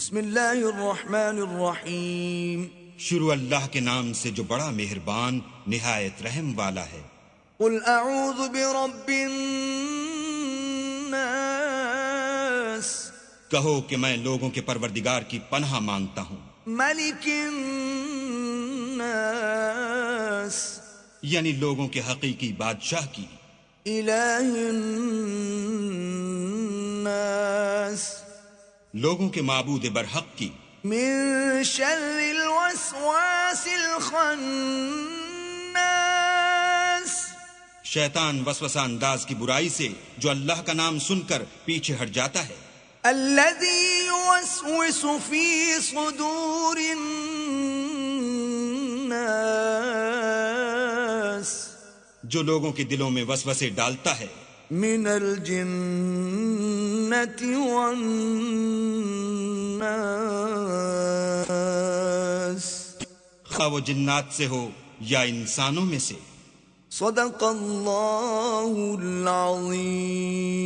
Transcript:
بسم اللہ الرحمن الرحیم۔ شروع اللہ کے نام سے جو بڑا مہربان نہایت رحم والا ہے۔ قل اعوذ برب الناس۔ کہو کہ میں لوگوں کے پروردگار کی پناہ مانگتا ہوں۔ ملک الناس۔ یعنی لوگوں کے حقیقی بادشاہ کی۔ الہ الناس۔ لوگوں کے معبود برحق کی۔ من شر الوسواس الخناس۔ شیطان وسوسہ انداز کی برائی سے جو اللہ کا نام سن کر پیچھے ہٹ جاتا ہے۔ الذي يوسوس في صدور الناس۔ جو لوگوں کے دلوں میں وسوسے ڈالتا ہے۔ من الجنة والناس. خواہ وہ جنات سے ہو یا انسانوں میں سے۔ صدق اللہ العظیم